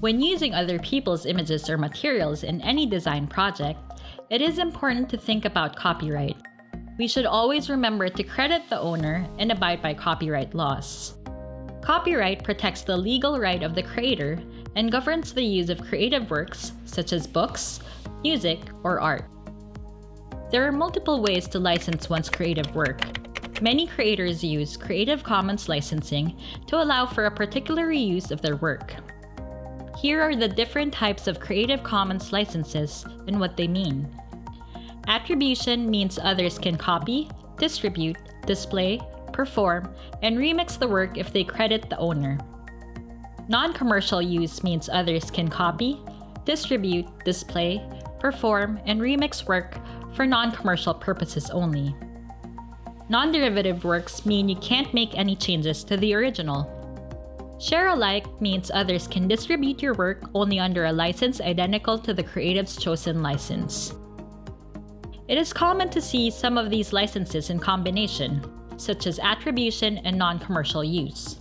When using other people's images or materials in any design project, it is important to think about copyright. We should always remember to credit the owner and abide by copyright laws. Copyright protects the legal right of the creator and governs the use of creative works such as books, music, or art. There are multiple ways to license one's creative work. Many creators use Creative Commons licensing to allow for a particular use of their work. Here are the different types of Creative Commons licenses and what they mean. Attribution means others can copy, distribute, display, perform, and remix the work if they credit the owner. Non-commercial use means others can copy, distribute, display, perform, and remix work for non-commercial purposes only. Non-derivative works mean you can't make any changes to the original. Share alike means others can distribute your work only under a license identical to the creative's chosen license. It is common to see some of these licenses in combination, such as attribution and non-commercial use.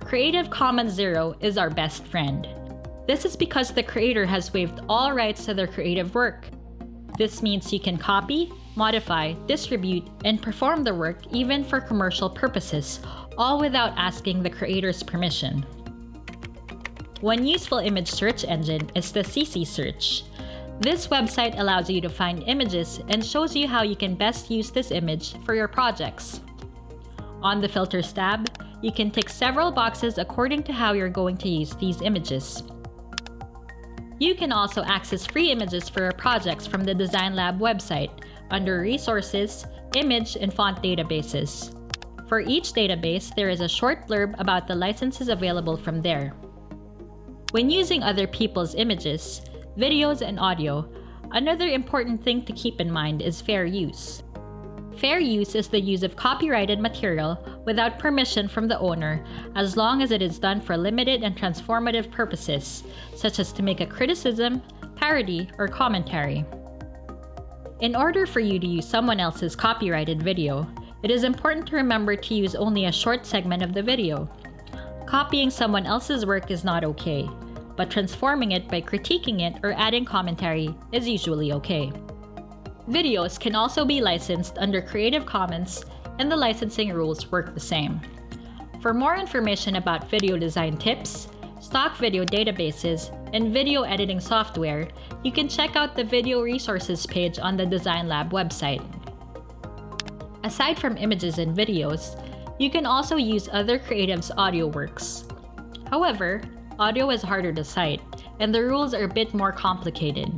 Creative Commons Zero is our best friend. This is because the creator has waived all rights to their creative work. This means you can copy, modify, distribute, and perform the work even for commercial purposes, all without asking the creator's permission. One useful image search engine is the CC Search. This website allows you to find images and shows you how you can best use this image for your projects. On the Filters tab, you can tick several boxes according to how you're going to use these images. You can also access free images for your projects from the Design Lab website under Resources, Image, and Font Databases. For each database, there is a short blurb about the licenses available from there. When using other people's images, videos, and audio, another important thing to keep in mind is fair use. Fair use is the use of copyrighted material without permission from the owner as long as it is done for limited and transformative purposes, such as to make a criticism, parody, or commentary. In order for you to use someone else's copyrighted video, it is important to remember to use only a short segment of the video. Copying someone else's work is not okay, but transforming it by critiquing it or adding commentary is usually okay. Videos can also be licensed under Creative Commons, and the licensing rules work the same. For more information about video design tips, stock video databases, and video editing software, you can check out the Video Resources page on the Design Lab website. Aside from images and videos, you can also use other creatives' audio works. However, audio is harder to cite, and the rules are a bit more complicated.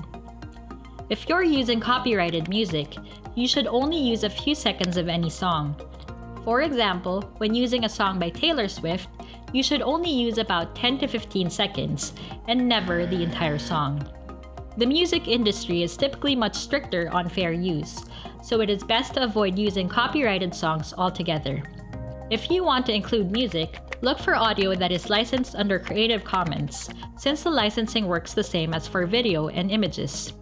If you're using copyrighted music, you should only use a few seconds of any song. For example, when using a song by Taylor Swift, you should only use about 10 to 15 seconds, and never the entire song. The music industry is typically much stricter on fair use, so it is best to avoid using copyrighted songs altogether. If you want to include music, look for audio that is licensed under Creative Commons, since the licensing works the same as for video and images.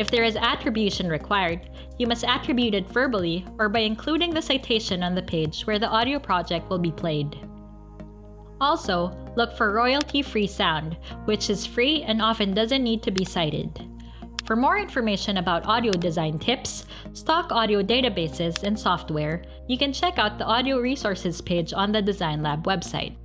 If there is attribution required, you must attribute it verbally or by including the citation on the page where the audio project will be played. Also, look for royalty-free sound, which is free and often doesn't need to be cited. For more information about audio design tips, stock audio databases, and software, you can check out the Audio Resources page on the Design Lab website.